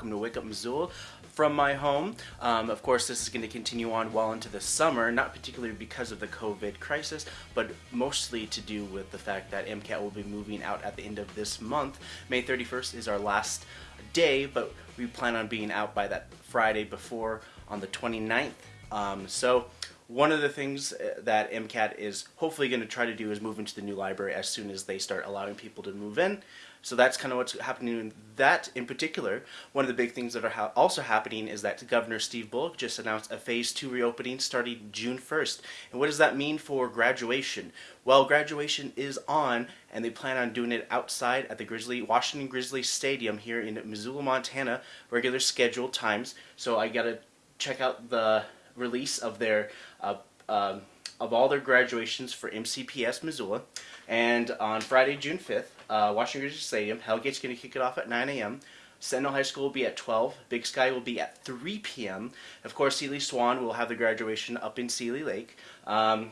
welcome to Wake Up Missoula from my home. Um, of course, this is going to continue on well into the summer, not particularly because of the COVID crisis, but mostly to do with the fact that MCAT will be moving out at the end of this month. May 31st is our last day, but we plan on being out by that Friday before on the 29th. Um, so one of the things uh, that MCAT is hopefully going to try to do is move into the new library as soon as they start allowing people to move in. So that's kind of what's happening in that in particular. One of the big things that are ha also happening is that Governor Steve Bullock just announced a phase two reopening starting June 1st. And what does that mean for graduation? Well, graduation is on and they plan on doing it outside at the Grizzly Washington Grizzly Stadium here in Missoula, Montana, regular scheduled times. So I got to check out the release of their uh, um, of all their graduations for MCPS Missoula. And on Friday, June 5th, uh, Washington Grizzly Stadium, Hellgate's going to kick it off at 9 a.m. Sentinel High School will be at 12. Big Sky will be at 3 p.m. Of course, Seeley Swan will have the graduation up in Seeley Lake. Um,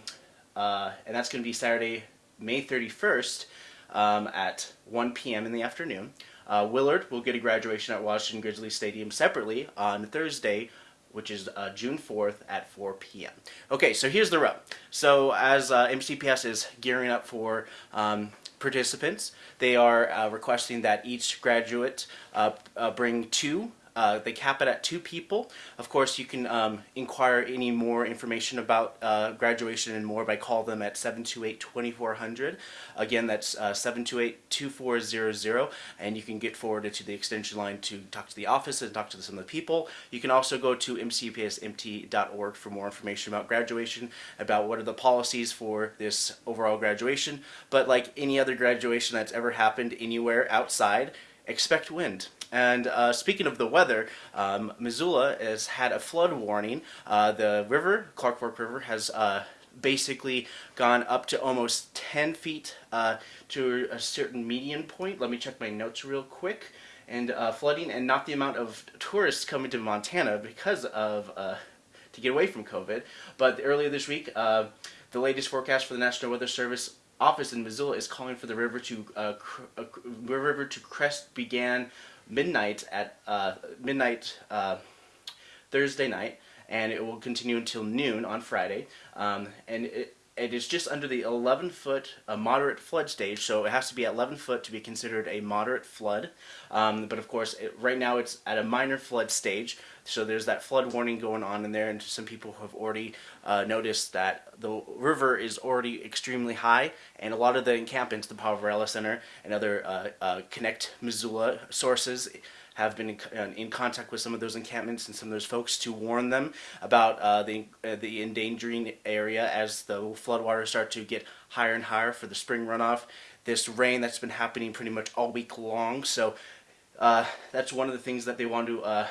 uh, and that's going to be Saturday, May 31st um, at 1 p.m. in the afternoon. Uh, Willard will get a graduation at Washington Grizzly Stadium separately on Thursday, which is uh, June 4th at 4 p.m. Okay, so here's the rub. So as uh, MCPS is gearing up for um, participants, they are uh, requesting that each graduate uh, uh, bring two uh, they cap it at two people. Of course, you can um, inquire any more information about uh, graduation and more by call them at 728-2400. Again, that's uh, 728-2400, and you can get forwarded to the extension line to talk to the office and talk to some of the people. You can also go to mcpsmt.org for more information about graduation, about what are the policies for this overall graduation. But like any other graduation that's ever happened anywhere outside, expect wind. And uh, speaking of the weather, um, Missoula has had a flood warning. Uh, the river, Clark Fork River, has uh, basically gone up to almost 10 feet uh, to a certain median point. Let me check my notes real quick. And uh, flooding, and not the amount of tourists coming to Montana because of uh, to get away from COVID. But earlier this week, the latest forecast for the National Weather Service office in Missoula is calling for the river to uh, river to crest began midnight at uh, midnight uh, Thursday night, and it will continue until noon on Friday. Um, and it, it is just under the 11 foot a moderate flood stage so it has to be at 11 foot to be considered a moderate flood. Um, but of course it, right now it's at a minor flood stage so there's that flood warning going on in there and some people have already uh, noticed that the river is already extremely high and a lot of the encampments the Poverello Center and other uh, uh, Connect Missoula sources have been in, uh, in, contact with some of those encampments and some of those folks to warn them about uh, the, uh, the endangering area as the floodwaters start to get higher and higher for the spring runoff. This rain that's been happening pretty much all week long, so uh, that's one of the things that they want to uh,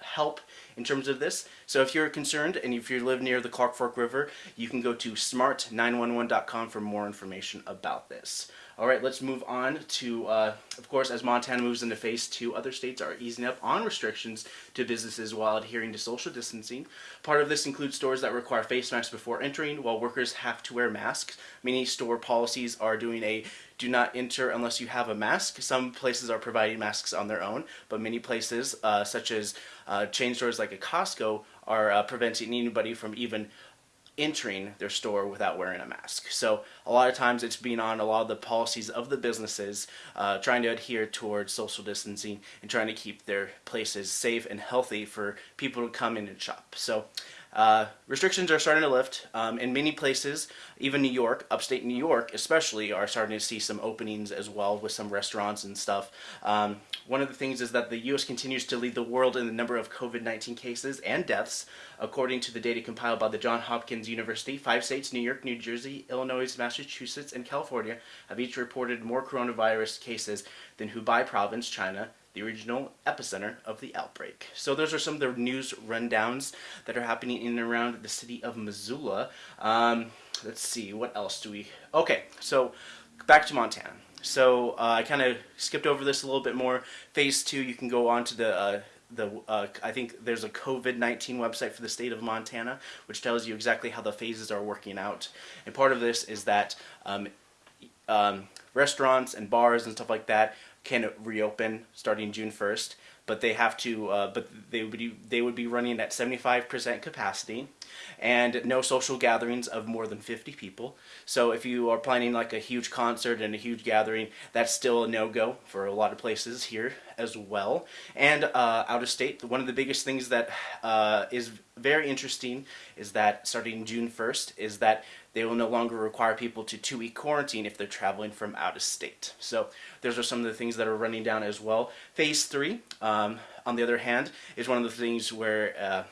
help in terms of this. So if you're concerned and if you live near the Clark Fork River, you can go to smart911.com for more information about this. All right, let's move on to, uh, of course, as Montana moves into phase two, other states are easing up on restrictions to businesses while adhering to social distancing. Part of this includes stores that require face masks before entering, while workers have to wear masks. Many store policies are doing a do not enter unless you have a mask. Some places are providing masks on their own, but many places, uh, such as uh, chain stores like a Costco, are uh, preventing anybody from even entering their store without wearing a mask. So a lot of times it's being on a lot of the policies of the businesses uh, trying to adhere towards social distancing and trying to keep their places safe and healthy for people to come in and shop. So uh, restrictions are starting to lift um, in many places, even New York, upstate New York especially, are starting to see some openings as well with some restaurants and stuff. Um, one of the things is that the U.S. continues to lead the world in the number of COVID-19 cases and deaths. According to the data compiled by the Johns Hopkins University, five states, New York, New Jersey, Illinois, Massachusetts, and California, have each reported more coronavirus cases than Hubei province, China, the original epicenter of the outbreak. So those are some of the news rundowns that are happening in and around the city of Missoula. Um, let's see, what else do we... Okay, so back to Montana. So uh, I kind of skipped over this a little bit more. Phase two, you can go on to the uh, the uh, I think there's a COVID-19 website for the state of Montana, which tells you exactly how the phases are working out. And part of this is that um, um, restaurants and bars and stuff like that can reopen starting June 1st. but they have to, uh, but they would be, they would be running at 75% capacity, and no social gatherings of more than 50 people. So if you are planning like a huge concert and a huge gathering, that's still a no-go for a lot of places here as well. And uh, out of state, one of the biggest things that uh, is very interesting is that starting June 1st is that they will no longer require people to two-week quarantine if they're traveling from out of state. So those are some of the things that are running down as well. Phase three, um, on the other hand, is one of the things where uh,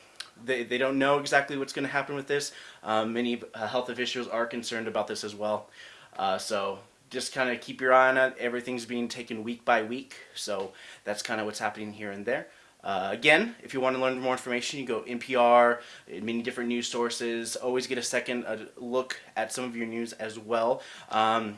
they, they don't know exactly what's going to happen with this. Um, many uh, health officials are concerned about this as well. Uh, so just kind of keep your eye on it. Everything's being taken week by week. So that's kind of what's happening here and there. Uh, again, if you want to learn more information, you go NPR, many different news sources. Always get a second look at some of your news as well. Um,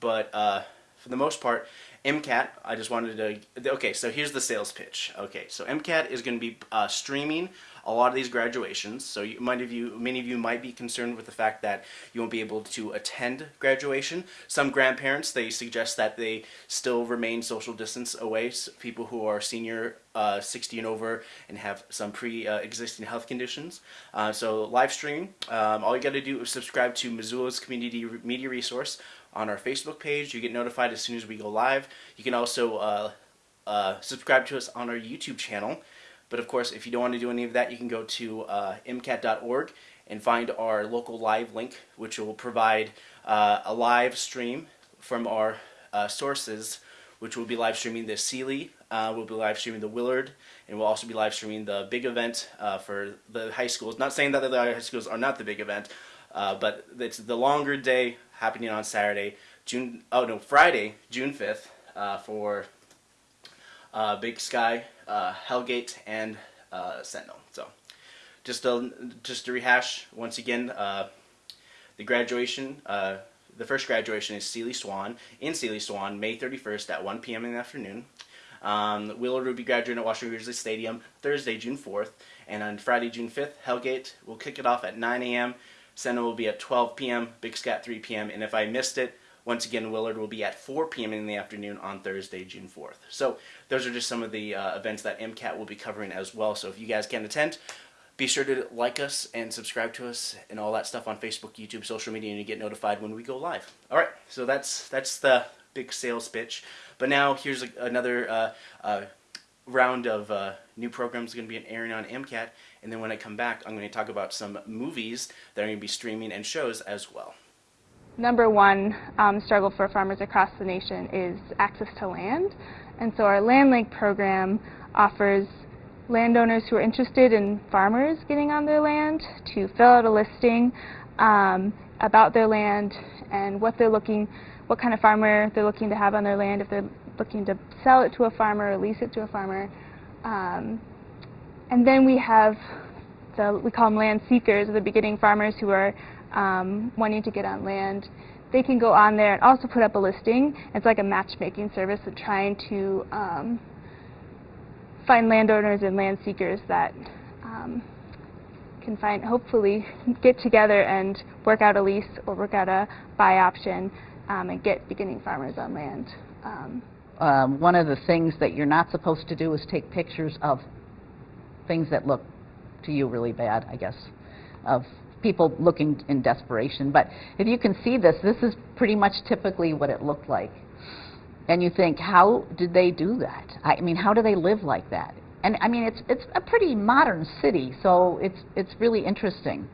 but uh, for the most part, MCAT, I just wanted to, okay, so here's the sales pitch. Okay, so MCAT is going to be uh, streaming a lot of these graduations. So you, many of you, many of you might be concerned with the fact that you won't be able to attend graduation. Some grandparents, they suggest that they still remain social distance away. So people who are senior, uh, 60 and over, and have some pre-existing uh, health conditions. Uh, so live stream, um, all you got to do is subscribe to Missoula's Community Media Resource on our Facebook page. You get notified as soon as we go live. You can also uh, uh, subscribe to us on our YouTube channel. But of course, if you don't want to do any of that, you can go to uh, MCAT.org and find our local live link, which will provide uh, a live stream from our uh, sources, which will be live streaming the Seeley, uh, we'll be live streaming the Willard, and we'll also be live streaming the big event uh, for the high schools. Not saying that the high schools are not the big event, uh, but it's the longer day happening on Saturday, June, oh no, Friday, June 5th, uh, for Big Sky, uh, Hellgate, and uh, Sentinel. So, just to, just to rehash once again, uh, the graduation, uh, the first graduation is Seeley Swan in Seeley Swan, May 31st at 1 p.m. in the afternoon. Um, Willard will be graduating at Washington Grizzly Stadium Thursday, June 4th, and on Friday, June 5th, Hellgate will kick it off at 9 a.m. Sentinel will be at 12 p.m., Big Sky at 3 p.m., and if I missed it, once again, Willard will be at 4 p.m. in the afternoon on Thursday, June 4th. So those are just some of the uh, events that MCAT will be covering as well. So if you guys can attend, be sure to like us and subscribe to us and all that stuff on Facebook, YouTube, social media, and you get notified when we go live. All right, so that's that's the big sales pitch. But now here's a, another uh, uh, round of uh, new programs going to be airing on MCAT, and then when I come back, I'm going to talk about some movies that are going to be streaming and shows as well number one um, struggle for farmers across the nation is access to land. And so our Land Link program offers landowners who are interested in farmers getting on their land to fill out a listing um, about their land and what they're looking, what kind of farmer they're looking to have on their land, if they're looking to sell it to a farmer or lease it to a farmer. Um, and then we have the, we call them land seekers, the beginning farmers who are um, wanting to get on land, they can go on there and also put up a listing. It's like a matchmaking service of trying to um, find landowners and land seekers that um, can find, hopefully, get together and work out a lease or work out a buy option um, and get beginning farmers on land. Um, um, one of the things that you're not supposed to do is take pictures of things that look to you really bad, I guess, of people looking in desperation. But if you can see this, this is pretty much typically what it looked like. And you think, how did they do that? I mean, how do they live like that? And I mean, it's, it's a pretty modern city, so it's, it's really interesting.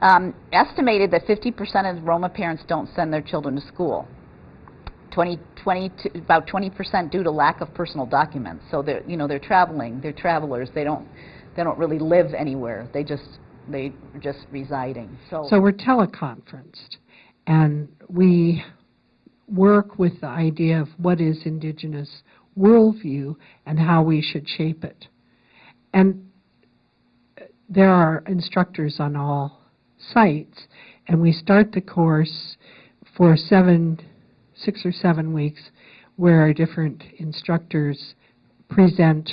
Um, estimated that 50% of Roma parents don't send their children to school. 20, 20 to, about 20% due to lack of personal documents. So they're, you know, they're traveling, they're travelers, they don't, they don't really live anywhere. They just they are just residing. So, so we're teleconferenced, and we work with the idea of what is indigenous worldview and how we should shape it. And there are instructors on all sites, and we start the course for seven, six or seven weeks, where our different instructors present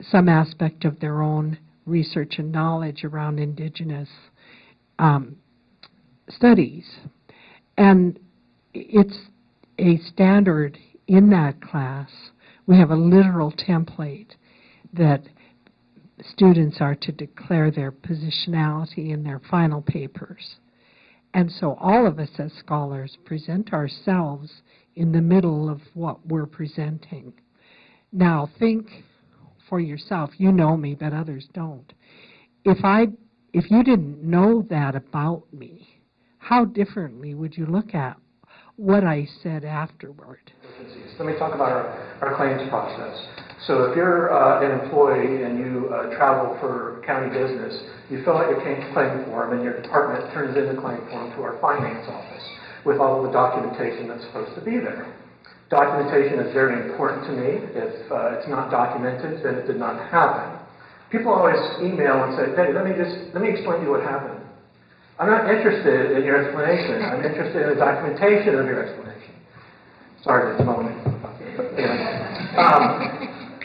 some aspect of their own research and knowledge around indigenous um, studies. And it's a standard in that class. We have a literal template. that students are to declare their positionality in their final papers. And so all of us as scholars present ourselves in the middle of what we're presenting. Now think for yourself, you know me, but others don't. If I, if you didn't know that about me, how differently would you look at what I said afterward? Let me talk about our, our claims process. So if you're uh, an employee and you uh, travel for county business, you fill out your claim form and your department turns in the claim form to our finance office with all of the documentation that's supposed to be there. Documentation is very important to me. If uh, it's not documented, then it did not happen. People always email and say, hey, let me just, let me explain to you what happened. I'm not interested in your explanation. I'm interested in the documentation of your explanation. Sorry to moan. Um,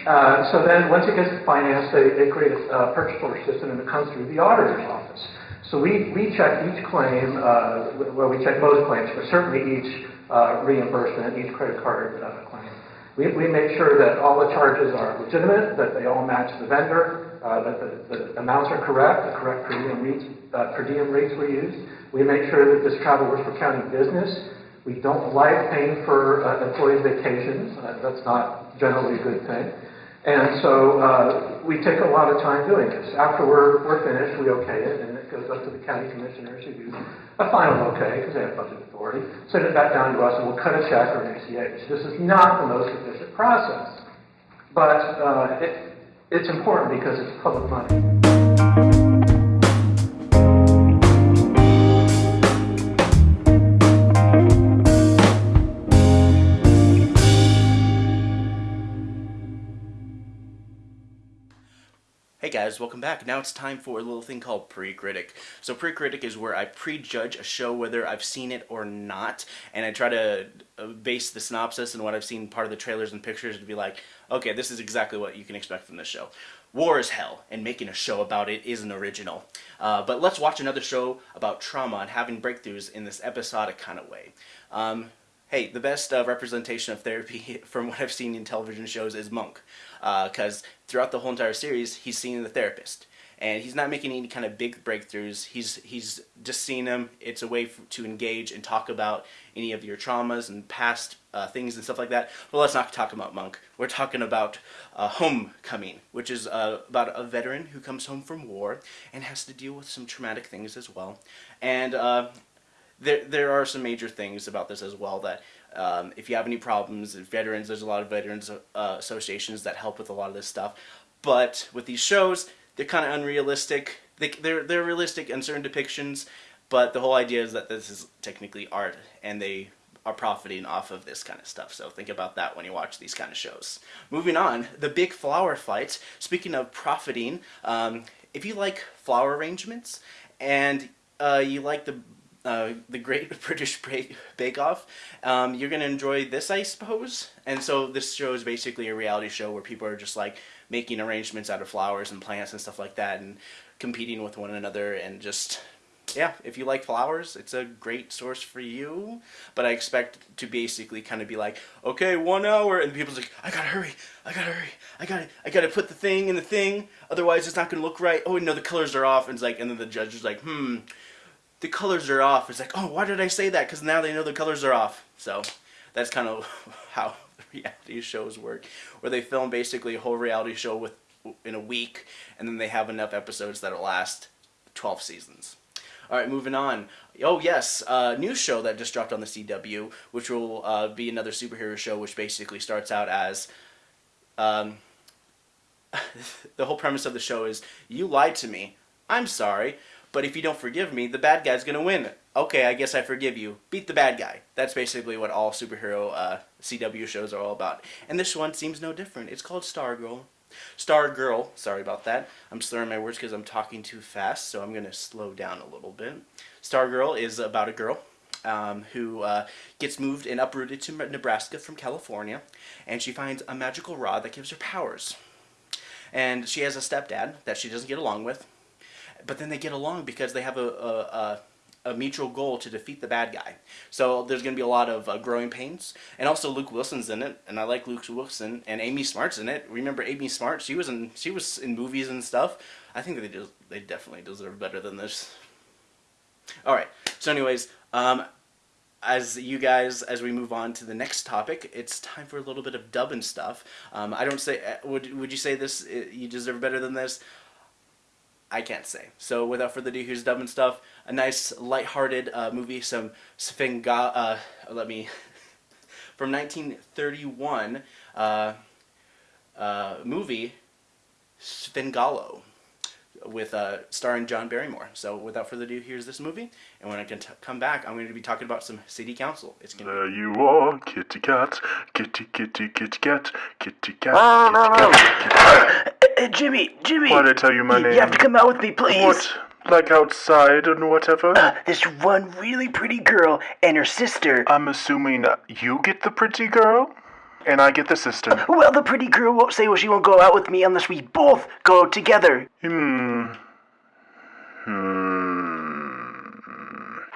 uh, so then, once it gets to finance, they, they create a uh, purchase order system, and it comes through the auditor's office. So we, we check each claim, uh, well, we check most claims, but certainly each uh, reimbursement, each credit card uh, claim. We, we make sure that all the charges are legitimate, that they all match the vendor, uh, that the, the, amounts are correct, the correct per diem rates, uh, per diem rates were used. We make sure that this travel works for county business. We don't like paying for uh, employees' vacations. Uh, that's not generally a good thing. And so uh, we take a lot of time doing this. After we're, we're finished, we okay it, and goes up to the county commissioners who do a final okay, because they have budget authority, send it back down to us, and we'll cut a check or an ACH. This is not the most efficient process, but uh, it, it's important because it's public money. Guys, welcome back. Now it's time for a little thing called Pre-Critic. So Pre-Critic is where I prejudge a show whether I've seen it or not, and I try to uh, base the synopsis and what I've seen part of the trailers and pictures to be like, okay, this is exactly what you can expect from this show. War is hell, and making a show about it isn't original. Uh, but let's watch another show about trauma and having breakthroughs in this episodic kind of way. Um, hey, the best uh, representation of therapy from what I've seen in television shows is Monk. Because uh, throughout the whole entire series, he's seeing the therapist. And he's not making any kind of big breakthroughs. He's he's just seeing them. It's a way to engage and talk about any of your traumas and past uh, things and stuff like that. Well, let's not talk about Monk. We're talking about uh, Homecoming, which is uh, about a veteran who comes home from war and has to deal with some traumatic things as well. And uh, there, there are some major things about this as well that um, if you have any problems, veterans, there's a lot of veterans uh, associations that help with a lot of this stuff. But with these shows, they're kind of unrealistic. They, they're, they're realistic in certain depictions, but the whole idea is that this is technically art, and they are profiting off of this kind of stuff. So think about that when you watch these kind of shows. Moving on, the big flower fight. Speaking of profiting, um, if you like flower arrangements and uh, you like the uh, the Great British Bake Off. Um, you're going to enjoy this, I suppose. And so this show is basically a reality show where people are just like making arrangements out of flowers and plants and stuff like that and competing with one another and just yeah, if you like flowers, it's a great source for you. But I expect to basically kind of be like, okay, one hour, and people's like, I gotta hurry, I gotta hurry, I gotta, I gotta put the thing in the thing, otherwise it's not gonna look right. Oh no, the colors are off, and it's like, and then the judge is like, hmm, the colors are off. It's like, oh, why did I say that? Because now they know the colors are off. So that's kind of how reality shows work, where they film basically a whole reality show with in a week, and then they have enough episodes that'll last 12 seasons. All right, moving on. Oh yes, a uh, new show that just dropped on the CW, which will uh, be another superhero show, which basically starts out as. Um, the whole premise of the show is you lied to me. I'm sorry. But if you don't forgive me, the bad guy's gonna win. Okay, I guess I forgive you. Beat the bad guy. That's basically what all superhero uh, CW shows are all about. And this one seems no different. It's called Stargirl. Stargirl, sorry about that. I'm slurring my words because I'm talking too fast, so I'm to slow down a little bit. Stargirl is about a girl um, who uh, gets moved and uprooted to Nebraska from California, and she finds a magical rod that gives her powers. And she has a stepdad that she doesn't get along with, but then they get along because they have a, a, a a mutual goal to defeat the bad guy. So there's going to be a lot of uh, growing pains, and also Luke Wilson's in it, and I like Luke Wilson, and Amy Smart's in it. Remember Amy Smart? She was in she was in movies and stuff. I think they do, they definitely deserve better than this. All right. So, anyways, um, as you guys, as we move on to the next topic, it's time for a little bit of dubbing stuff. Um, I don't say, uh, would, would you say this, uh, you deserve better than this? I can't say. So without further ado, here's dubbing stuff. A nice, light-hearted uh, movie, some Svenga, uh, let me, from 1931 uh, uh, movie, Svengali with uh, starring John Barrymore. So without further ado, here's this movie, and when I can come back, I'm going to be talking about some city council. It's gonna there you are, kitty cat, kitty kitty kitty cat, kitty cat, kitty cat. Uh, Jimmy, Jimmy. Why'd I tell you my name? You have to come out with me, please. What? Like outside and whatever? Uh, this one really pretty girl and her sister. I'm assuming you get the pretty girl? And I get the sister. Well, the pretty girl won't say well she won't go out with me unless we both go together. Hmm. Hmm.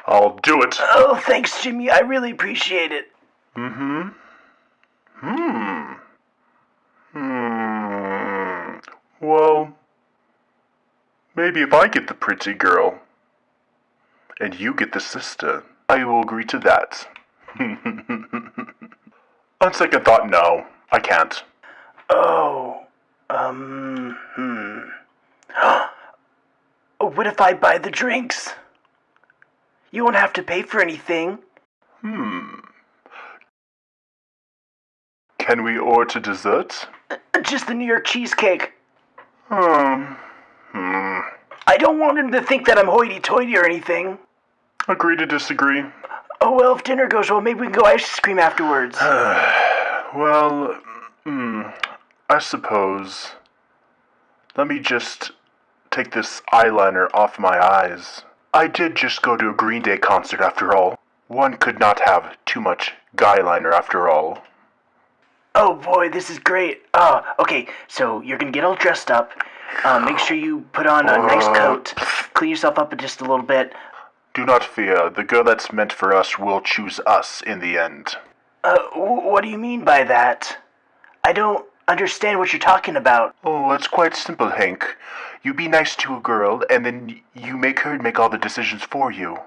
I'll do it. Oh, thanks, Jimmy. I really appreciate it. Mm-hmm. Hmm. Hmm. Well, maybe if I get the pretty girl and you get the sister, I will agree to that. On second thought, no, I can't. Oh, um, hmm. what if I buy the drinks? You won't have to pay for anything. Hmm. Can we order dessert? Just the New York cheesecake. Hmm. hmm. I don't want him to think that I'm hoity-toity or anything. Agree to disagree. Oh, well, if dinner goes well, maybe we can go ice cream afterwards. well, hmm, I suppose. Let me just take this eyeliner off my eyes. I did just go to a Green Day concert after all. One could not have too much guyliner after all. Oh boy, this is great. Oh, okay, so you're gonna get all dressed up. Uh, make sure you put on a nice coat. Clean yourself up just a little bit. Do not fear, the girl that's meant for us will choose us in the end. Uh, what do you mean by that? I don't understand what you're talking about. Oh, it's quite simple, Hank. You be nice to a girl, and then you make her make all the decisions for you.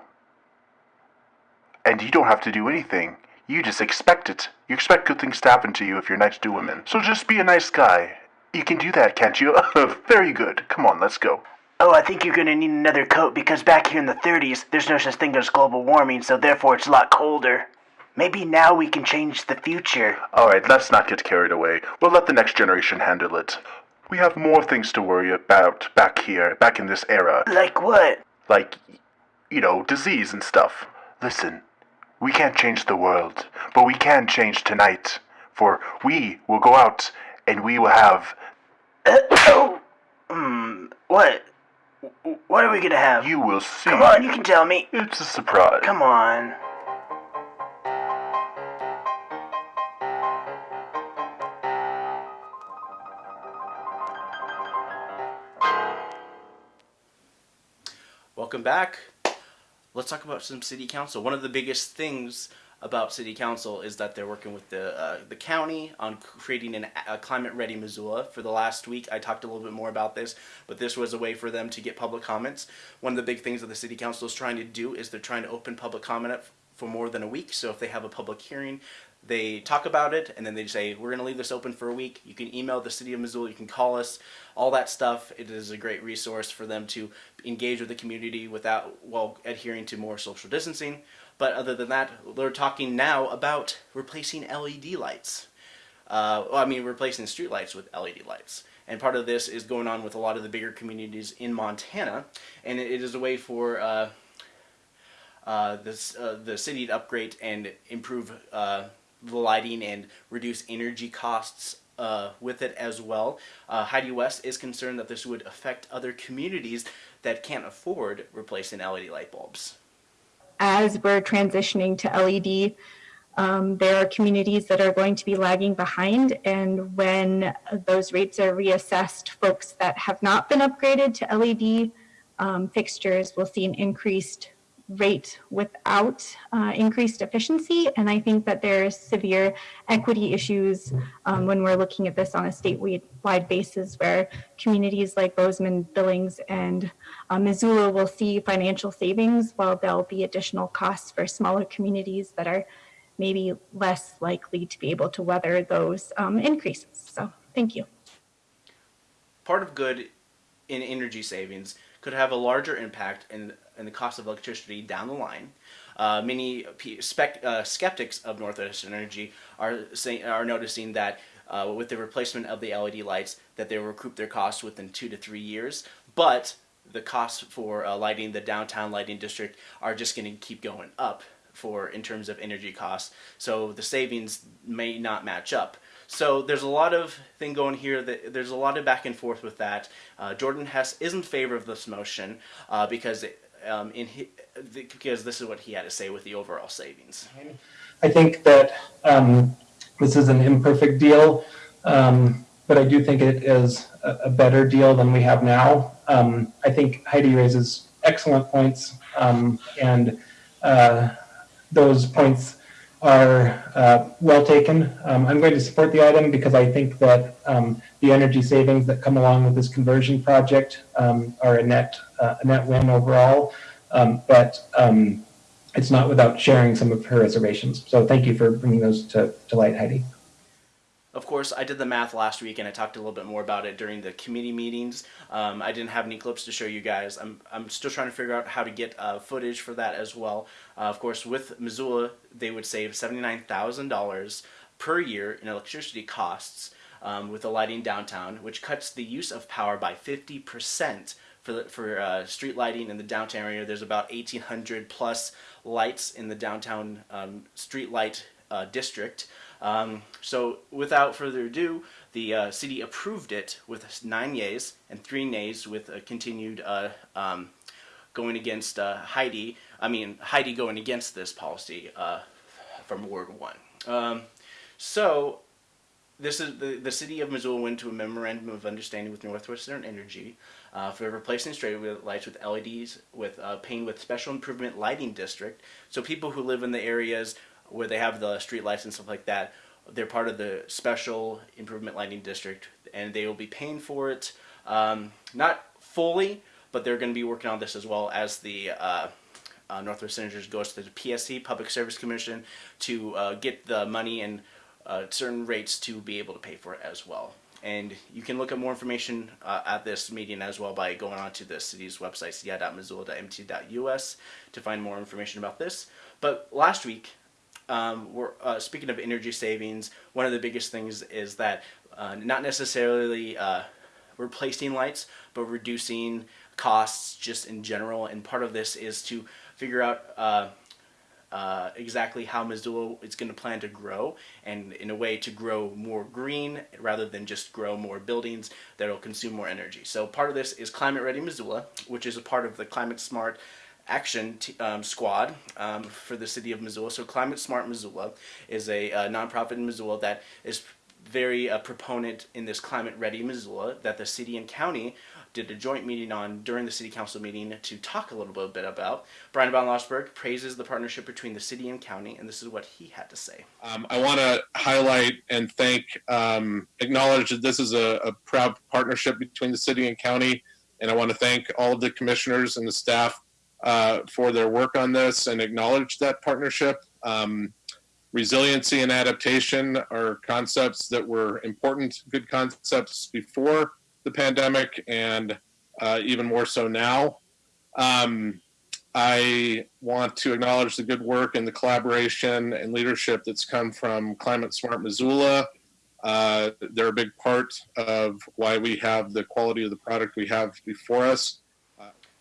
And you don't have to do anything. You just expect it. You expect good things to happen to you if you're nice to women. So just be a nice guy. You can do that, can't you? Very good. Come on, let's go. Oh, I think you're gonna need another coat because back here in the 30s, there's no such thing as global warming, so therefore it's a lot colder. Maybe now we can change the future. Alright, let's not get carried away. We'll let the next generation handle it. We have more things to worry about back here, back in this era. Like what? Like, you know, disease and stuff. Listen, we can't change the world, but we can change tonight. For we will go out and we will have. Uh, oh, hmm, what? What are we gonna have? You will see. Come on, you can tell me. It's a surprise. Come on. Welcome back. Let's talk about some city council. One of the biggest things about city council is that they're working with the uh, the county on creating an, a climate ready Missoula. For the last week, I talked a little bit more about this, but this was a way for them to get public comments. One of the big things that the city council is trying to do is they're trying to open public comment up for more than a week. So if they have a public hearing, they talk about it and then they say we're going to leave this open for a week you can email the city of missoula you can call us all that stuff it is a great resource for them to engage with the community without while adhering to more social distancing but other than that, we're talking now about replacing LED lights. Uh, well, I mean, replacing street lights with LED lights. And part of this is going on with a lot of the bigger communities in Montana. And it is a way for uh, uh, this, uh, the city to upgrade and improve uh, the lighting and reduce energy costs uh, with it as well. Uh, Heidi West is concerned that this would affect other communities that can't afford replacing LED light bulbs as we're transitioning to LED, um, there are communities that are going to be lagging behind. And when those rates are reassessed, folks that have not been upgraded to LED um, fixtures will see an increased rate without uh, increased efficiency. And I think that there's severe equity issues um, when we're looking at this on a statewide basis where communities like Bozeman, Billings, and uh, Missoula will see financial savings while there'll be additional costs for smaller communities that are maybe less likely to be able to weather those um, increases. So thank you. part of good in energy savings could have a larger impact in, in the cost of electricity down the line. Uh, many spec, uh, skeptics of Northwest Energy are saying are noticing that uh, with the replacement of the LED lights, that they will recoup their costs within two to three years. But the costs for uh, lighting the downtown lighting district are just going to keep going up for in terms of energy costs. So the savings may not match up. So there's a lot of thing going here. That there's a lot of back and forth with that. Uh, Jordan Hess is in favor of this motion uh, because it, um, in hi, the, because this is what he had to say with the overall savings. I think that um, this is an imperfect deal, um, but I do think it is a, a better deal than we have now. Um, I think Heidi raises excellent points, um, and uh, those points are uh, well taken. Um, I'm going to support the item because I think that um, the energy savings that come along with this conversion project um, are a net uh, a net win overall. Um, but um, it's not without sharing some of her reservations. So thank you for bringing those to, to light, Heidi. Of course, I did the math last week and I talked a little bit more about it during the committee meetings. Um, I didn't have any clips to show you guys. I'm, I'm still trying to figure out how to get uh, footage for that as well. Uh, of course, with Missoula, they would save $79,000 per year in electricity costs um, with the lighting downtown, which cuts the use of power by 50% for the, for uh, street lighting in the downtown area. There's about 1,800 plus lights in the downtown um, street light uh, district. Um, so without further ado, the uh, city approved it with nine yeas and three nays with a continued uh, um, going against uh, Heidi. I mean Heidi going against this policy uh, from Ward One. Um, so this is the, the city of Missoula went to a memorandum of understanding with Northwestern Energy uh, for replacing straight lights with LEDs with uh, paying with special improvement lighting district. So people who live in the areas where they have the street lights and stuff like that, they're part of the special improvement lighting district, and they will be paying for it. Um, not fully, but they're going to be working on this as well as the uh, uh, Northwest Senators goes to the PSC Public Service Commission to uh, get the money and uh, certain rates to be able to pay for it as well. And you can look at more information uh, at this meeting as well by going onto the city's website, ci.missoula.mt.us, to find more information about this. But last week, um, we're uh, speaking of energy savings. One of the biggest things is that uh, not necessarily uh, replacing lights, but reducing costs just in general. And part of this is to figure out uh, uh, exactly how Missoula is going to plan to grow, and in a way to grow more green rather than just grow more buildings that will consume more energy. So part of this is Climate Ready Missoula, which is a part of the Climate Smart Action um, Squad um, for the city of Missoula. So Climate Smart Missoula is a uh, nonprofit in Missoula that is very uh, proponent in this Climate Ready Missoula that the city and county did a joint meeting on during the city council meeting to talk a little bit about. Bryan von Lossberg praises the partnership between the city and county, and this is what he had to say. Um, I want to highlight and thank, um, acknowledge that this is a, a, proud partnership between the city and county, and I want to thank all of the commissioners and the staff uh, for their work on this and acknowledge that partnership. Um, resiliency and adaptation are concepts that were important, good concepts before the pandemic and uh, even more so now. Um, I want to acknowledge the good work and the collaboration and leadership that's come from Climate Smart Missoula. Uh, they're a big part of why we have the quality of the product we have before us.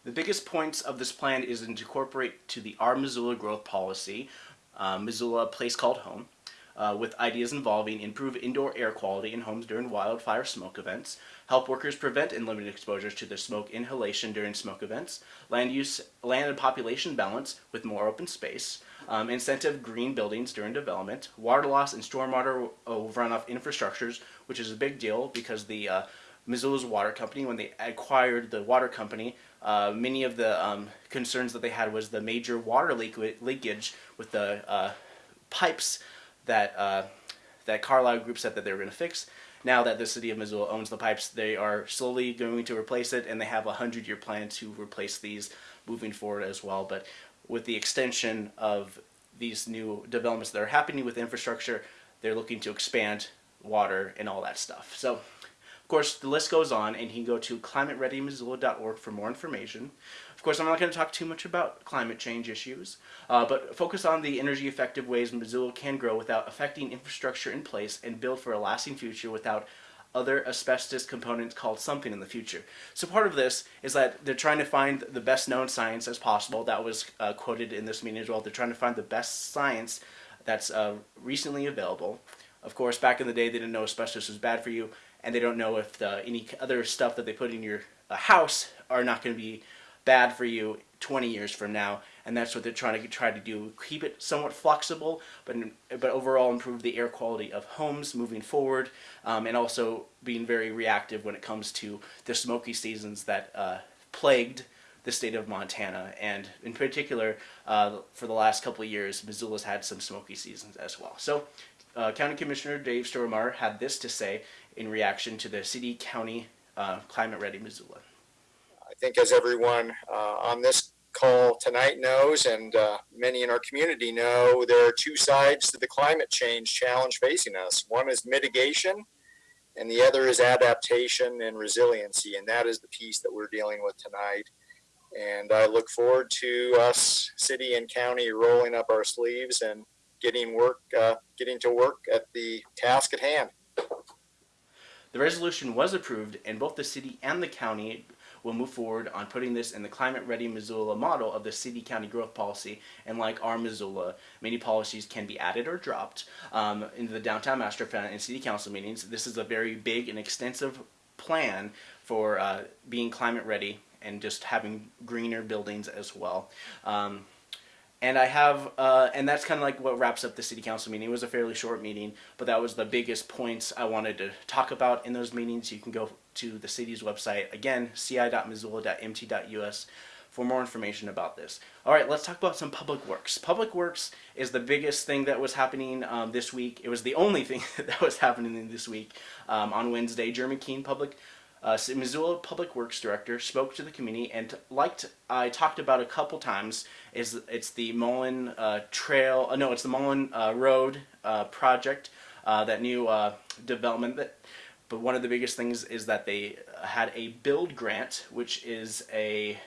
The biggest points of this plan is to incorporate to the Our Missoula Growth Policy, uh, Missoula Place Called Home, uh, with ideas involving improve indoor air quality in homes during wildfire smoke events, help workers prevent and limit exposures to the smoke inhalation during smoke events, land use, land and population balance with more open space, um, incentive green buildings during development, water loss and stormwater runoff infrastructures, which is a big deal because the uh, Missoula's water company. When they acquired the water company, uh, many of the um, concerns that they had was the major water leak leakage with the uh, pipes that uh, that Carlyle Group said that they were going to fix. Now that the city of Missoula owns the pipes, they are slowly going to replace it, and they have a hundred-year plan to replace these moving forward as well. But with the extension of these new developments that are happening with infrastructure, they're looking to expand water and all that stuff. So, of course, the list goes on, and you can go to climatereadymissoula.org for more information. Of course, I'm not going to talk too much about climate change issues, uh, but focus on the energy effective ways Missoula can grow without affecting infrastructure in place and build for a lasting future without other asbestos components called something in the future. So part of this is that they're trying to find the best known science as possible. That was uh, quoted in this meeting as well. They're trying to find the best science that's uh, recently available. Of course, back in the day, they didn't know asbestos was bad for you, and they don't know if the, any other stuff that they put in your uh, house are not going to be bad for you 20 years from now. And that's what they're trying to try to do keep it somewhat flexible but but overall improve the air quality of homes moving forward um, and also being very reactive when it comes to the smoky seasons that uh, plagued the state of Montana. And in particular uh, for the last couple of years Missoula's had some smoky seasons as well. So uh, County Commissioner Dave Strohmaier had this to say in reaction to the city county uh, climate ready Missoula I think as everyone uh, on this call tonight knows, and uh, many in our community know, there are two sides to the climate change challenge facing us. One is mitigation, and the other is adaptation and resiliency, and that is the piece that we're dealing with tonight. And I look forward to us, city and county, rolling up our sleeves and getting work, uh, getting to work at the task at hand. The resolution was approved, and both the city and the county will move forward on putting this in the climate ready Missoula model of the city county growth policy. And like our Missoula, many policies can be added or dropped um, into the downtown master plan and city council meetings. This is a very big and extensive plan for uh, being climate ready and just having greener buildings as well. Um, and I have, uh, and that's kind of like what wraps up the city council meeting. It was a fairly short meeting, but that was the biggest points I wanted to talk about in those meetings. You can go to the city's website, again, ci.missoula.mt.us for more information about this. All right, let's talk about some public works. Public works is the biggest thing that was happening um, this week. It was the only thing that was happening this week. Um, on Wednesday, Jeremy Keene, public uh, Missoula Public Works Director, spoke to the community and liked I talked about a couple times is it's the Mullan uh, Trail. Uh, no, it's the Mullan uh, Road uh, project, uh, that new development. That, but one of the biggest things is that they had a build grant, which is a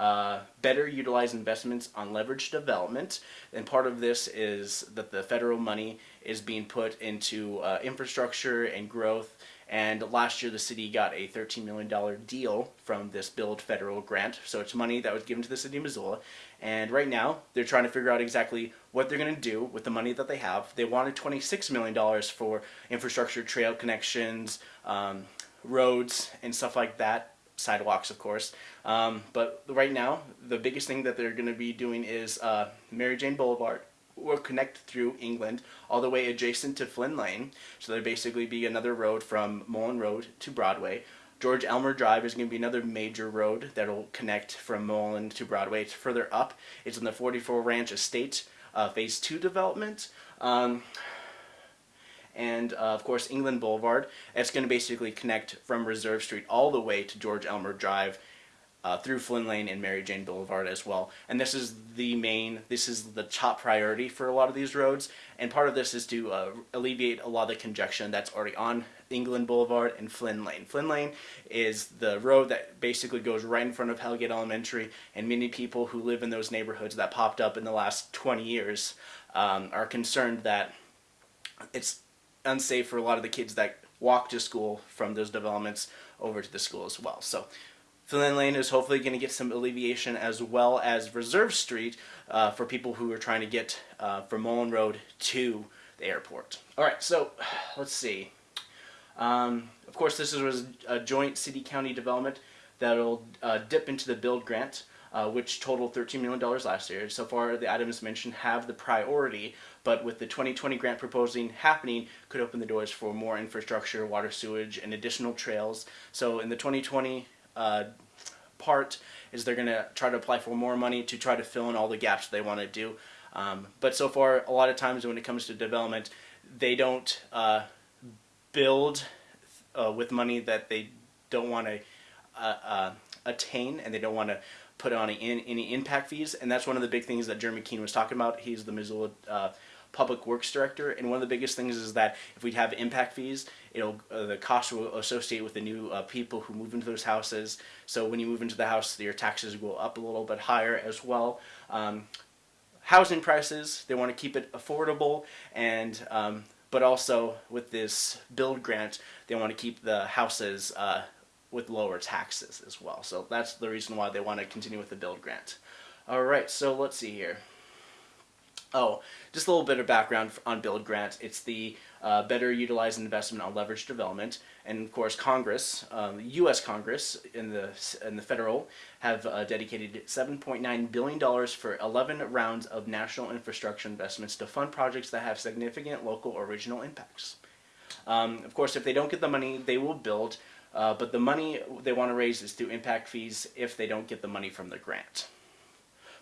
uh, better utilize investments on leveraged development. And part of this is that the federal money is being put into uh, infrastructure and growth and last year the city got a $13 million deal from this Build Federal grant. So it's money that was given to the city of Missoula. And right now they're trying to figure out exactly what they're going to do with the money that they have. They wanted $26 million for infrastructure, trail connections, um, roads, and stuff like that. Sidewalks, of course. Um, but right now, the biggest thing that they're going to be doing is uh, Mary Jane Boulevard will connect through England all the way adjacent to Flynn Lane. So there basically be another road from Mullan Road to Broadway. George Elmer Drive is going to be another major road that'll connect from Mullan to Broadway. It's further up. It's in the 44 Ranch Estate uh, Phase 2 development. Um, and uh, of course England Boulevard. It's going to basically connect from Reserve Street all the way to George Elmer Drive uh, through Flynn Lane and Mary Jane Boulevard as well. And this is the main, this is the top priority for a lot of these roads. And part of this is to uh, alleviate a lot of the congestion that's already on England Boulevard and Flynn Lane. Flynn Lane is the road that basically goes right in front of Hellgate Elementary, and many people who live in those neighborhoods that popped up in the last 20 years um, are concerned that it's unsafe for a lot of the kids that walk to school from those developments over to the school as well. So Flynn Lane is hopefully going to get some alleviation as well as Reserve Street uh, for people who are trying to get uh, from Mullan Road to the airport. All right, so let's see. Um, of course, this was a joint city-county development that'll uh, dip into the build grant. uh, which totaled $13 million last year. So far, the items mentioned have the priority, but with the 2020 grant proposing happening, could open the doors for more infrastructure, water, sewage, and additional trails. So in the 2020 uh, part is they're going to try to apply for more money to try to fill in all the gaps they want to do. Um, but so far, a lot of times when it comes to development, they don't uh, build uh, with money that they don't want to uh, uh, attain and they don't want to put on any, any impact fees. And that's one of the big things that Jeremy Keene was talking about. He's the Missoula uh, Public Works Director. And one of the biggest things is that if we have impact fees, it'll uh, the cost will associate with the new uh, people who move into those houses. So when you move into the house, your taxes go up a little bit higher as well. Um, housing prices, they want to keep it affordable and um, but also with this build grant, they want to keep the houses uh, with lower taxes as well. So that's the reason why they want to continue with the build grant. All right, so let's see here. Oh, just a little bit of background on Build Grant. It's the uh, better utilize investment on leverage development, and of course Congress, um, U.S. Congress in the in the federal have uh, dedicated 7.9 billion dollars for 11 rounds of national infrastructure investments to fund projects that have significant local or regional impacts. Um, of course, if they don't get the money, they will build, uh, but the money they want to raise is through impact fees if they don't get the money from the grant.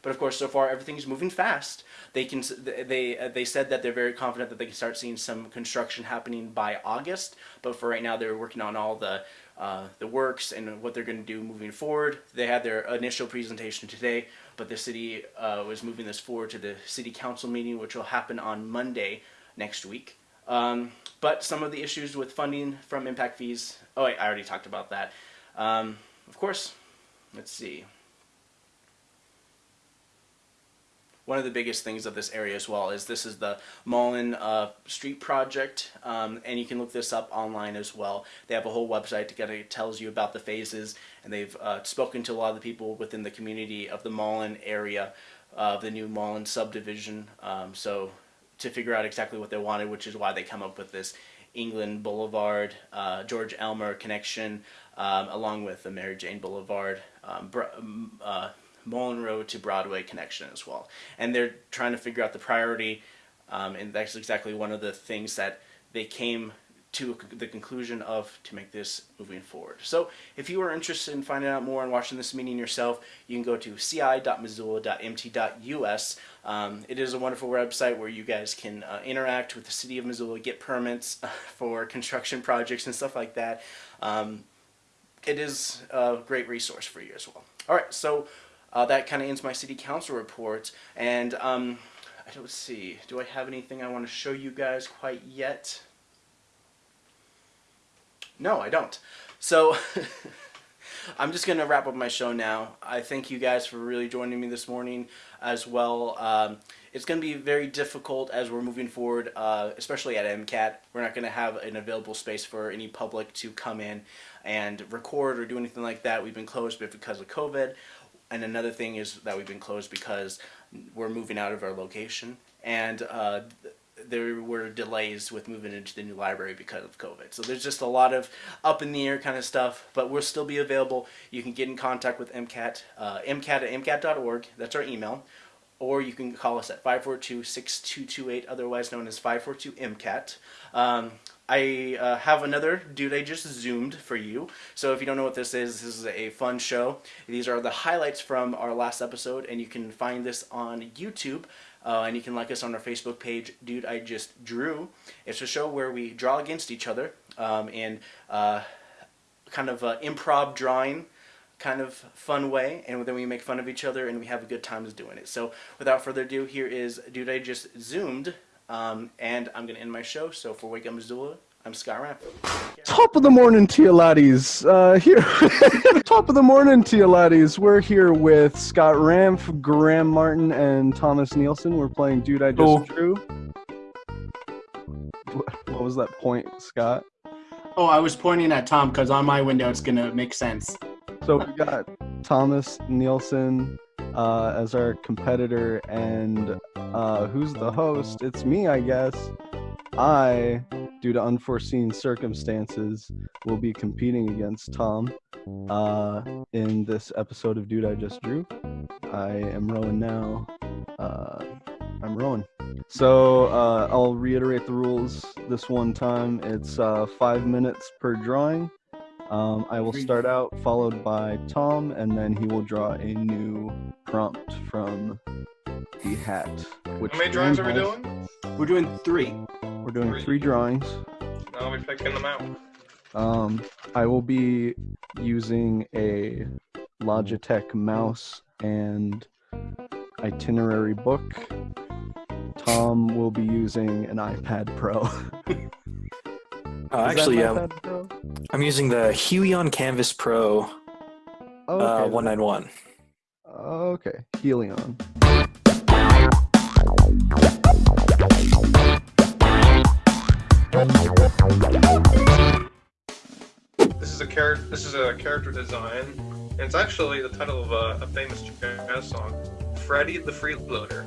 But of course, so far everything's moving fast. They can they uh, they said that they're very confident that they can start seeing some construction happening by August. But for right now, they're working on all the uh, the works and what they're going to do moving forward. They had their initial presentation today, but the city uh, was moving this forward to the city council meeting, which will happen on Monday next week. Um, but some of the issues with funding from impact fees. Oh, wait, I already talked about that. Um, of course, let's see. One of the biggest things of this area as well is this is the Mullan uh, Street Project, um, and you can look this up online as well. They have a whole website that kind of tells you about the phases, and they've uh, spoken to a lot of the people within the community of the Mullan area, uh, the new Mullan subdivision, um, so to figure out exactly what they wanted, which is why they come up with this England Boulevard, uh, George Elmer connection, um, along with the Mary Jane Boulevard, um, uh, Mullan Road to Broadway connection as well. And they're trying to figure out the priority, um, and that's exactly one of the things that they came to the conclusion of to make this moving forward. So if you are interested in finding out more and watching this meeting yourself, you can go to ci.missoula.mt.us. Um, it is a wonderful website where you guys can uh, interact with the city of Missoula, get permits for construction projects and stuff like that. Um, it is a great resource for you as well. All right, so uh, that kind of ends my city council report. And um, don't see, do I have anything I want to show you guys quite yet? No, I don't. So I'm just going to wrap up my show now. I thank you guys for really joining me this morning as well. Um, it's going to be very difficult as we're moving forward, uh, especially at MCAT. We're not going to have an available space for any public to come in and record or do anything like that. We've been closed because of COVID. And another thing is that we've been closed because we're moving out of our location. And uh, there were delays with moving into the new library because of COVID. So there's just a lot of up in the air kind of stuff, but we'll still be available. You can get in contact with MCAT, uh, MCAT at MCAT.org. That's our email. Or you can call us at 542-6228, otherwise known as 542-MCAT. Um, I uh, have another dude I just zoomed for you. So if you don't know what this is, this is a fun show. These are the highlights from our last episode, and you can find this on YouTube. Uh, and you can like us on our Facebook page, Dude I Just Drew. It's a show where we draw against each other um, in uh, kind of improv drawing kind of fun way and then we make fun of each other and we have a good time doing it. So without further ado, here is Dude I Just Zoomed um, and I'm going to end my show. So for Wake Up Missoula, I'm Scott Ramp. Top of the morning to you laddies. Uh, here, top of the morning to you laddies. We're here with Scott Ramp, Graham Martin, and Thomas Nielsen. We're playing Dude I Just. Drew. What was that point, Scott? Oh, I was pointing at Tom because on my window it's going to make sense. So we got Thomas Nielsen, uh, as our competitor, and uh, who's the host? It's me, I guess. I due to unforeseen circumstances, will be competing against Tom uh, in this episode of Dude I Just Drew. I am Rowan now. Uh, I'm Rowan. So uh, I'll reiterate the rules this one time. It's uh, five minutes per drawing. Um, I will start out, followed by Tom, and then he will draw a new prompt from the hat. Which How many drawings are we has- doing? We're doing three. We're doing Three. three drawings. I'll be picking them out. Um, I will be using a Logitech mouse and itinerary book. Tom will be using an iPad Pro. Uh, actually, an um, iPad Pro? I'm using the Huion Kamvas Pro Oh, uh, okay. 191. Okay, Helion. This is a character. This is a character design, and it's actually the title of a, a famous jazz song, "Freddie the Freeloader."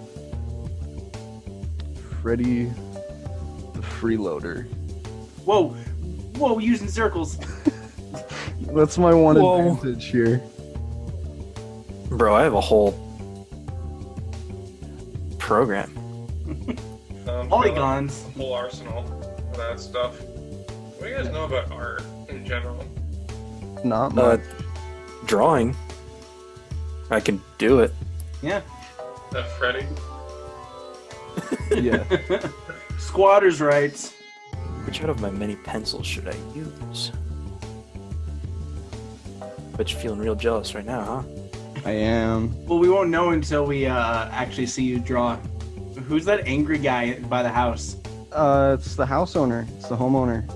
Freddy the Freeloader. Whoa, whoa, using circles. That's my one Whoa. advantage here. Bro, I have a whole program. Um, Polygons. A whole arsenal of that stuff. What do you guys know about art in general? Not Uh, much. drawing. I can do it. Yeah. That Freddy. yeah. Squatters' rights. Which out of my many pencils should I use? Bet you're feeling real jealous right now, huh? I am. Well, we won't know until we uh, actually see you draw. Who's that angry guy by the house? Uh, it's the house owner. It's the homeowner.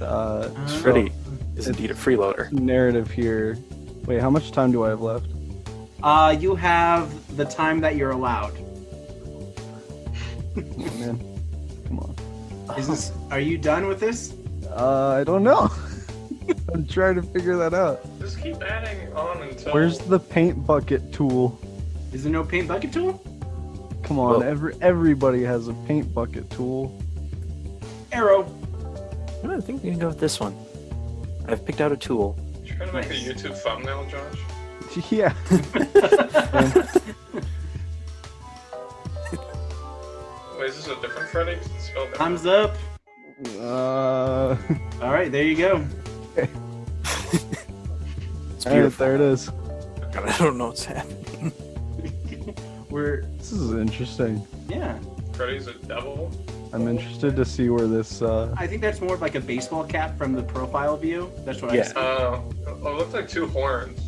Uh, so Freddy is indeed a freeloader. narrative here. Wait, how much time do I have left? Uh, you have the time that you're allowed. Oh, man, come on. Is this? Are you done with this? Uh, I don't know. I'm trying to figure that out. Just keep adding on until. Where's the paint bucket tool? Is there no paint bucket tool? Come on, Well- every everybody has a paint bucket tool. Arrow. I think we can go with this one. I've picked out a tool. You trying to make a YouTube thumbnail, Josh? Yeah. Wait, is this a different Freddie? 'Cause It's spelled different. Time's up. Uh, All right, there you go. It's all right, beautiful. there it is. God, I don't know what's happening. We're This is interesting. yeah. Freddy's a devil. I'm interested to see where this. Uh, I think that's more of like a baseball cap from the profile view. That's what I Yeah. see. Oh, oh, it looks like two horns.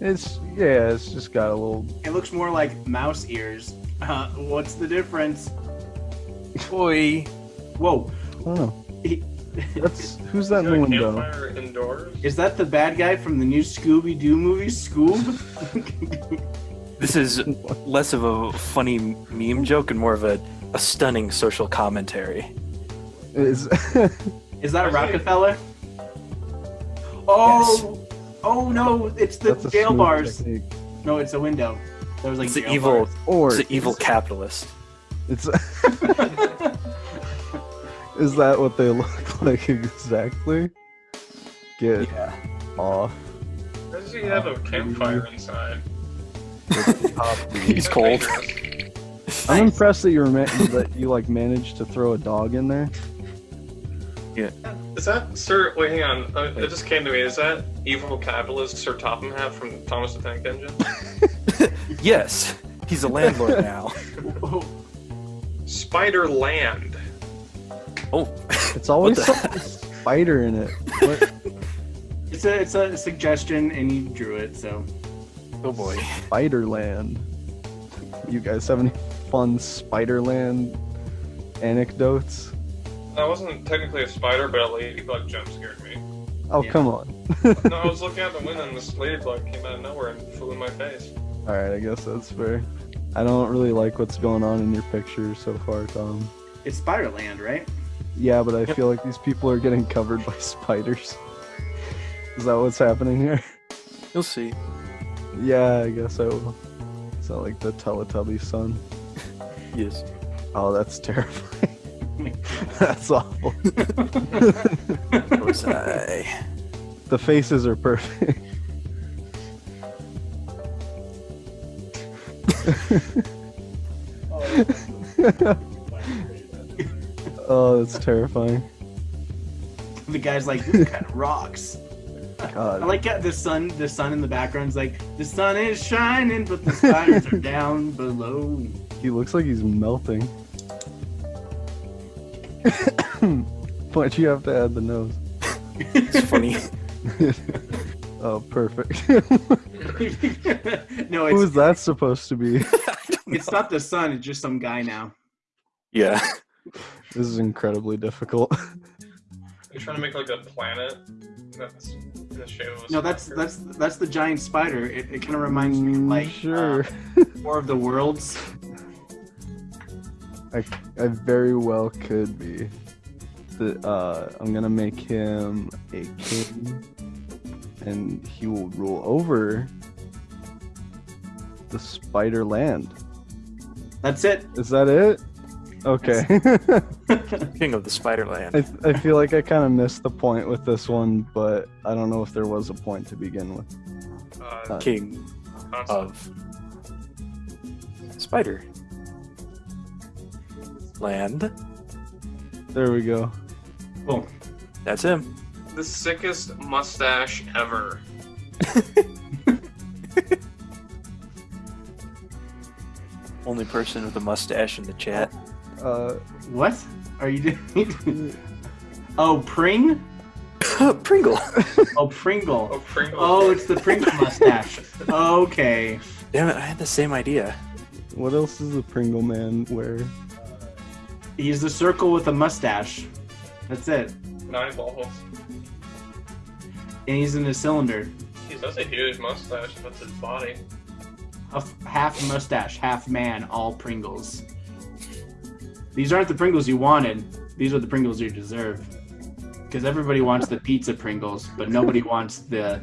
it's yeah, it's just got a little. It looks more like mouse ears. Uh, what's the difference? Boy. Whoa. I don't know. He- That's who's that in the window? indoors. Is that the bad guy from the new Scooby Doo movie, Scoob? This is less of a funny meme joke and more of a, a stunning social commentary. Is Is that I see. Rockefeller? Oh, oh no! It's the that's jail bars. technique. No, it's a window. There was like It's the evil, bars. Or it's the evil capitalist. It's. is that what they look like exactly? Get Yeah. off. Why does he have a campfire inside? He's cold. I'm impressed that you were ma- that you like managed to throw a dog in there. Yeah. Is that Sir? Wait, hang on. Uh, it just came to me. Is that evil capitalist Sir Topham Hatt from Thomas the Tank Engine? Yes, he's a landlord now. Spider Land. Oh, It's always the- some spider in it. What it's a it's a suggestion, and you drew it. So oh boy. Spiderland? You guys have any fun Spiderland anecdotes? I wasn't technically a spider, but a ladybug jump scared me. Oh Yeah. come on. No, I was looking out the window and this ladybug came out of nowhere and flew in my face. All right, I guess that's fair. I don't really like what's going on in your picture so far, Tom. it's Spiderland, right? Yeah, but I feel like these people are getting covered by spiders. Is that what's happening here? You'll see. Yeah, I guess I will. Is that like the Teletubby sun? Yes. Oh, that's terrifying. That's awful. Was I? The faces are perfect. oh, Oh, that's terrifying. The guy's like, this kind of rocks. God. I like how the sun. The sun in the background's like, the sun is shining, but the spiders are down below. He looks like he's melting. Why'd you have to add the nose? It's funny. oh, perfect. no, Who it's is that supposed to be? it's not the sun. It's just some guy now. Yeah. This is incredibly difficult. You're trying to make like a planet that's in the shape of a No, that's spider. that's that's the giant spider. It, it kind of reminds me of like sure. uh, War of the Worlds. I, I very well could be. The, uh, I'm gonna make him a king, and he will rule over the Spider Land. That's it. Is that it? Okay. King of the Spiderland. I, I feel like I kind of missed the point with this one, but I don't know if there was a point to begin with. Uh, King of Spider Land. There we go. Cool. That's him. the sickest mustache ever. Only person with a mustache in the chat. Uh, What are you doing? oh, Pring. Pringle. Oh, Pringle. Oh, Pringle. Oh, it's the Pringle mustache. Okay. Damn it, I had the same idea. What else does the Pringle Man wear? He's the circle with a mustache. That's it. Nine balls. And he's in a cylinder. He has a huge mustache. That's his body. A f- half mustache, half man, all Pringles. These aren't the Pringles you wanted. These are the Pringles you deserve. Because everybody wants the pizza Pringles, but nobody wants the.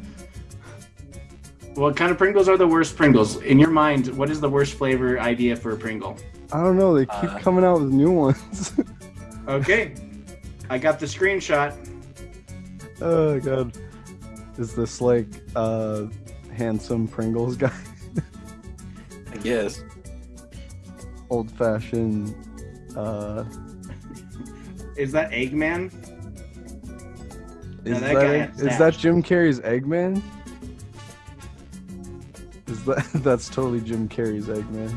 What kind of Pringles are the worst Pringles? In your mind, what is the worst flavor idea for a Pringle? I don't know. They keep Uh, coming out with new ones. Okay. I got the screenshot. oh god. Is this like uh handsome Pringles guy? I guess. Old fashioned uh Is that Eggman? is that that, guy Egg- had is that. Jim Carrey's Eggman? Is that that's totally Jim Carrey's Eggman?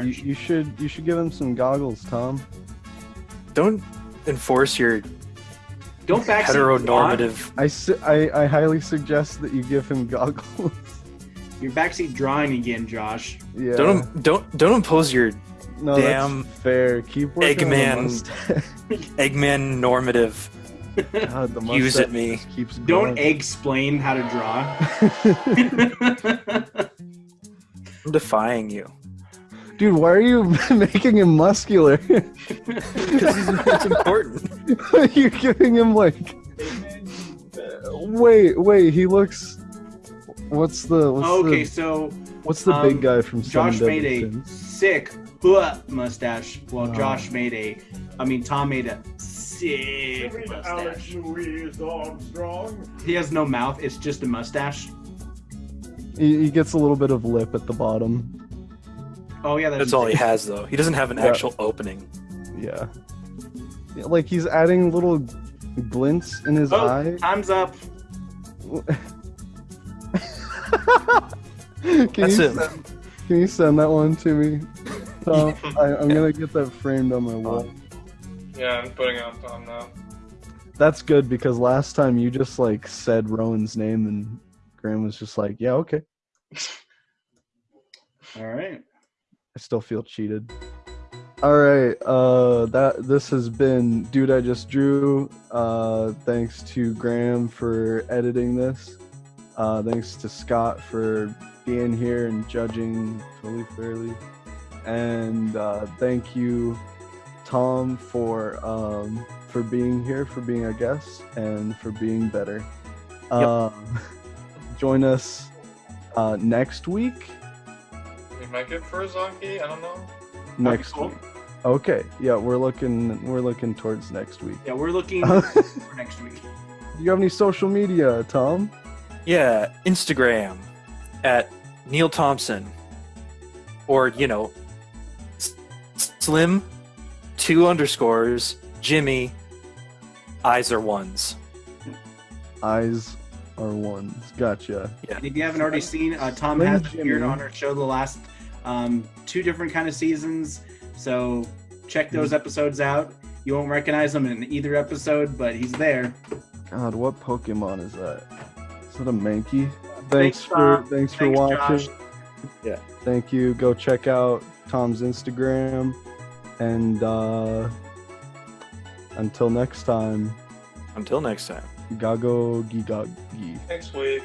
You, you should you should give him some goggles, Tom. Don't enforce your Don't backseat heteronormative. I, su- I I highly suggest that you give him goggles. You're backseat drawing again, Josh. yeah. Don't don't don't impose your no, damn that's fair. Keep working Eggman. Eggman normative God, the views mustache at me. just keeps Don't explain how to draw. I'm defying you. Dude, why are you making him muscular? Because he's it's important. You're giving him like. Wait, wait. He looks. What's the? What's okay, The, so what's the um, big guy from Seven Josh made a sick huh, mustache, while Oh. Uh. Josh made a, I mean, Tom made a sick mustache. Louis Armstrong. He has no mouth; it's just a mustache. He, he gets a little bit of lip at the bottom. Oh yeah, that's, That's all he has though. He doesn't have an Yeah. actual opening. Yeah. Yeah, Like he's adding little glints in his Oh, eye. time's up. Can That's you him. Send, can you send that one to me? Tom? I, I'm gonna get that framed on my wall. Yeah, I'm putting it on Tom now. That's good because last time you just like said Rowan's name and Graham was just like, yeah, okay. All right. I still feel cheated. All right, uh, that this has been dude. I just drew. Uh, thanks to Graham for editing this. Uh, thanks to Scott for being here and judging totally fairly, and uh, thank you, Tom, for um, for being here, for being a guest, and for being better. Um, join us uh, next week. We might get Furzonki. I don't know. Next cool. week. Okay, yeah, we're looking we're looking towards next week. Yeah, we're looking for next week. Do you have any social media, Tom? Yeah, Instagram at Neil Thompson. Or, you know, S- Slim, two underscores, Jimmy, eyes are ones. Eyes are ones. Gotcha. And if you haven't already seen, uh, Tom Slim has appeared on our show the last um, two different kind of seasons. So check those episodes out. You won't recognize him in either episode, but he's there. God, what Pokemon is that? Is that a Mankey? Thanks, Thanks for Tom. thanks for Thanks, watching. Josh. Yeah. Thank you. Go check out Tom's Instagram. And uh until next time, Until next time. Gago Gigagi. Next week.